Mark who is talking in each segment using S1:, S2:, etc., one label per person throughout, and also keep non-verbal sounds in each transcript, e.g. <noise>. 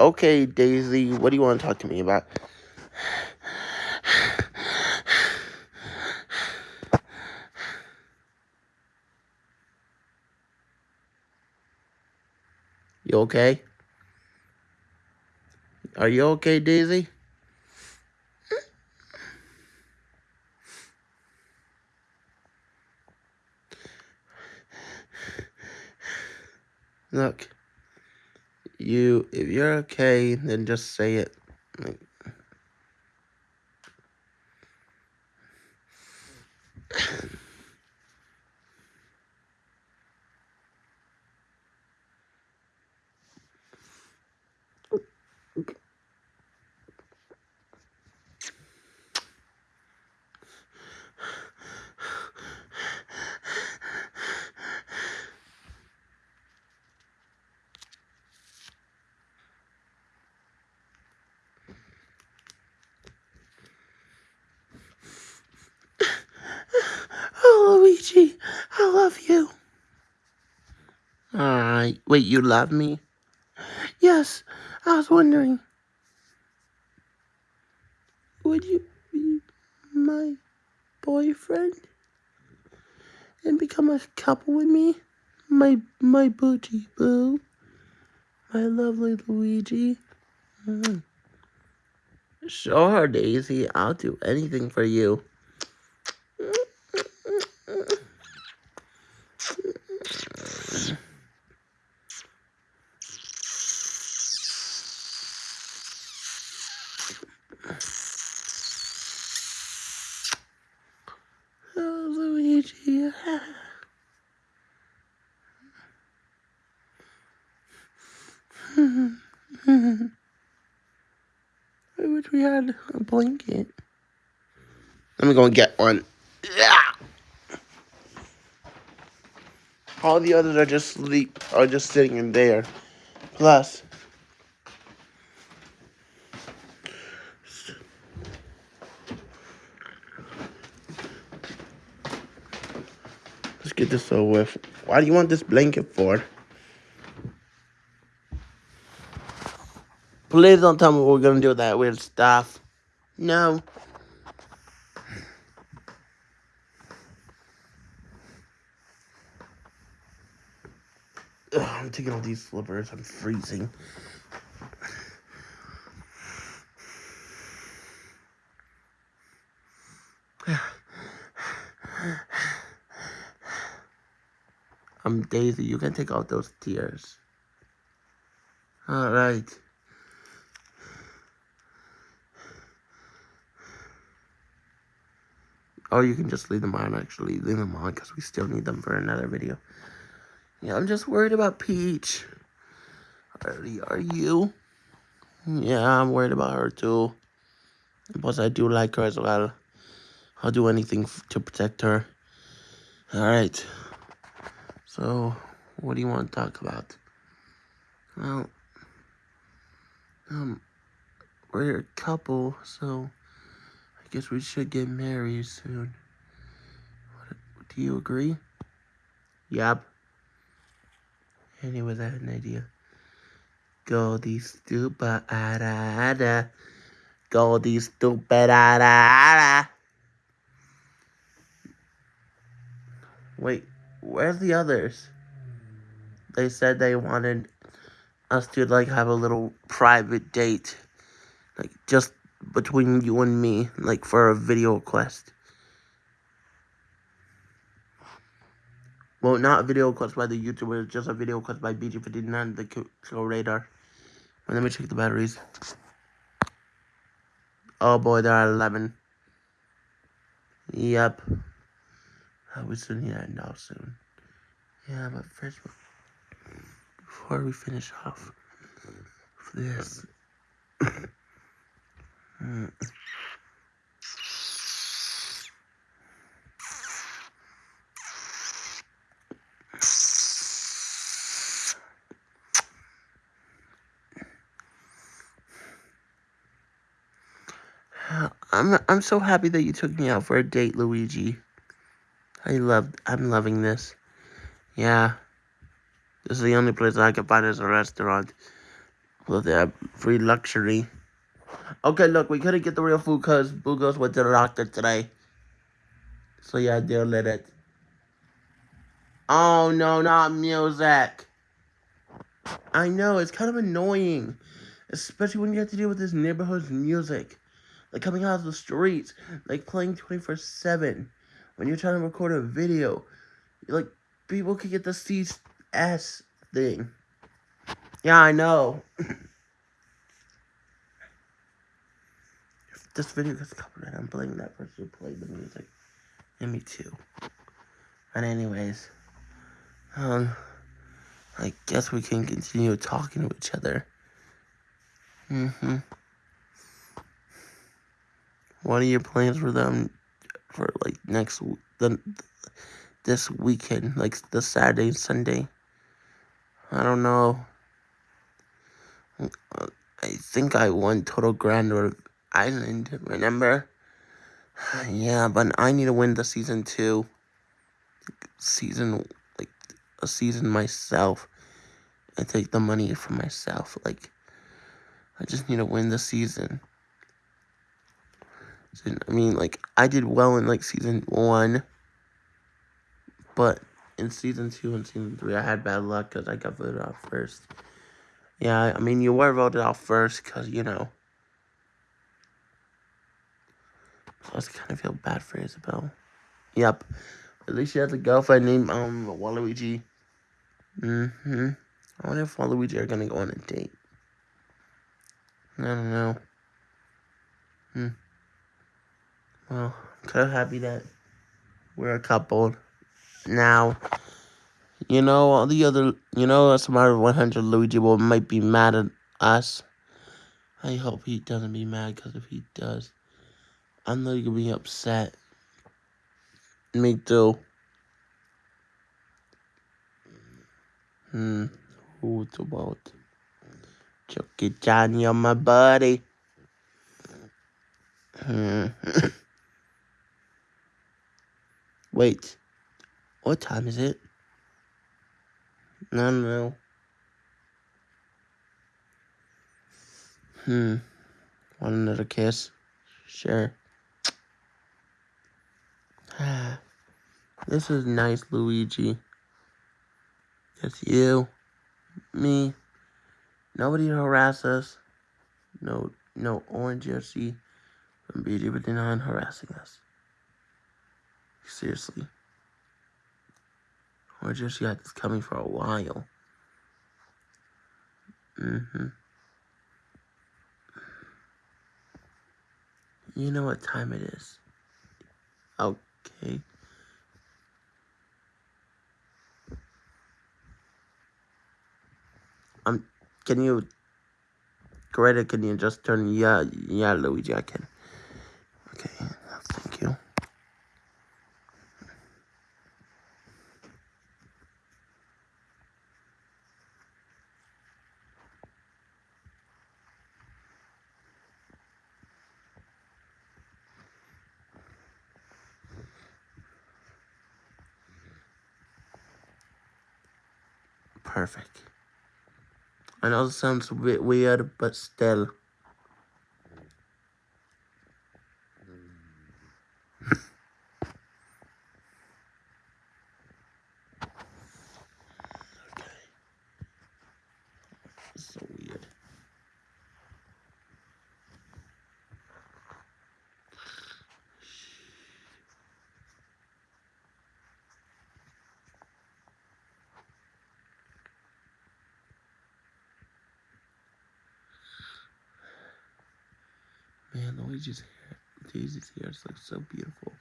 S1: Okay, Daisy, what do you want to talk to me about? You okay? Are you okay, Daisy? Look, you, if you're okay, then just say it. Like, Luigi, I love you. Alright. Wait, you love me? Yes, I was wondering. Would you be my boyfriend? And become a couple with me? My, my booty boo. My lovely Luigi. Mm. Sure, Daisy. I'll do anything for you. Oh, Luigi. I wish we had a blanket. Let me go and get one. Yeah. All the others are just sleep, are just sitting in there. Plus, get this over with. Why do you want this blanket for? Please don't tell me we're gonna do with that weird stuff. No. Ugh, I'm taking off these slippers. I'm freezing. Daisy. You can take out those tears. All right. Or you can just leave them on, actually. Leave them on, because we still need them for another video. Yeah, I'm just worried about Peach. Are, are you? Yeah, I'm worried about her, too. Plus, I do like her as well. I'll do anything to protect her. Alright. So, what do you want to talk about? Well, um, we're a couple, so I guess we should get married soon. What, do you agree? Yep. Anyways, I had an idea. Goldie stupid ada ada. Goldie stupid ada ada. Wait, where's the others? They said they wanted us to like have a little private date. Like just between you and me, like for a video quest. Well, not a video quest by the YouTuber, just a video quest by BG59, the Kill Radar. And let me check the batteries. Oh boy, there are 11. Yep. We still need to end off soon. Yeah, but first, before we finish off this. I'm I'm so happy that you took me out for a date, Luigi. I love I'm loving this. Yeah. This is the only place I can find as a restaurant. Well, they have free luxury. Okay, look, we couldn't get the real food because Bugos went to the doctor today. So yeah, deal with it. Oh no, not music. I know, it's kind of annoying. Especially when you have to deal with this neighborhood's music. Like coming out of the streets. Like playing 24-7. When you're trying to record a video. Like, people could get the CS thing. Yeah, I know. if <laughs> this video gets copyrighted, I'm blaming that person who played the music. And me too. But anyways, um, I guess we can continue talking to each other. Mm-hmm. What are your plans for them for like next the this weekend, like the Saturday and Sunday? I don't know. I think I won Total Grand Island, remember? <sighs> Yeah, but I need to win the season two. Season, like, a season myself. I take the money for myself. Like, I just need to win the season. I mean, like, I did well in, like, season one. But in season two and season three, I had bad luck because I got voted out first. Yeah, I mean, you were voted out first because, you know. So I kind of feel bad for Isabel. Yep. At least she has a girlfriend named, um, Waluigi. Mm-hmm. I wonder if Waluigi are gonna go on a date. I don't know. Hmm. Well, of happy that we're a couple now. You know, all the other, you know, other 100 Luigi will might be mad at us. I hope he doesn't be mad, because if he does, I'm not gonna be upset. Me too. Hmm. Who's about? Chucky Johnny on my buddy. Hmm. <laughs> Wait. What time is it? No, no. Hmm. Want another kiss? Sure. <sighs> this is nice, Luigi. Just you, me, nobody harass us. No, no orange jersey from but not harassing us. Seriously. Orange just got this coming for a while. Mm-hmm. You know what time it is. Okay. Um, can you, Greta, can you just turn, yeah, yeah, Luigi, I can. Perfect. I know it sounds a bit weird, but still. Man, Luigi's hair, Daisy's hair looks so beautiful.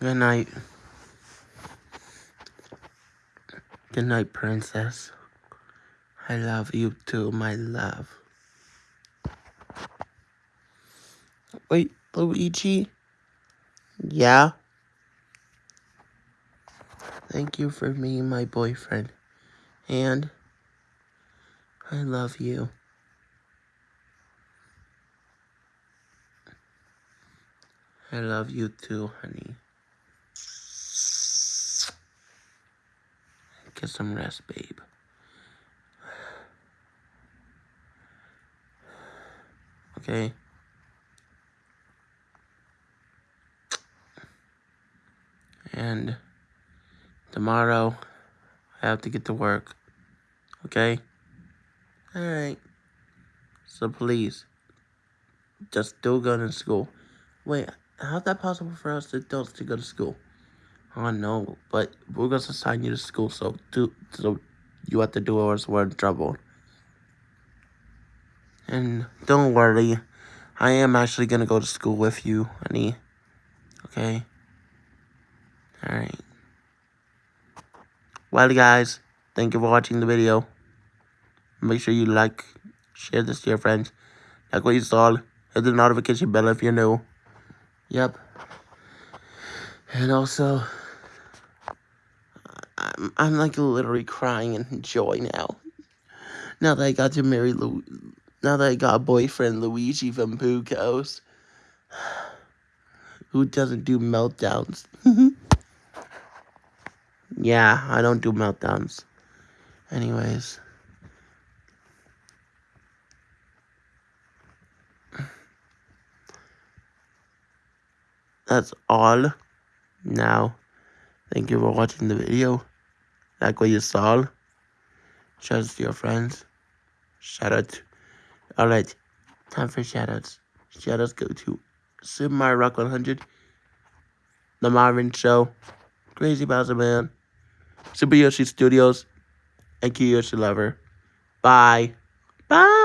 S1: Good night. Good night, princess. I love you too, my love. Wait, Luigi? Yeah? Thank you for being my boyfriend. And I love you. I love you too, honey. Get some rest, babe. Okay? And tomorrow, I have to get to work. Okay? Alright. So please, just still go to school. Wait, how's that possible for us adults to go to school? I oh, know, but we're gonna assign you to school, so do so you have to do it or else we're in trouble. And don't worry, I am actually gonna go to school with you, honey. Okay? Alright. Well, guys, thank you for watching the video. Make sure you like, share this to your friends. Like what you saw, hit the notification bell if you're new. Yep. And also, I'm, I'm like literally crying in joy now. Now that I got to marry Lu now that I got a boyfriend Luigi from Pucos. <sighs> Who doesn't do meltdowns? <laughs> yeah, I don't do meltdowns. Anyways. That's all. Now, thank you for watching the video. Like what you saw. Share it to your friends. Shout out. Alright, time for shoutouts. Shoutouts go to Super Mario Rock 100, The Marvin Show, Crazy Bowser Man, Super Yoshi Studios, and Kiyoshi Lover. Bye. Bye.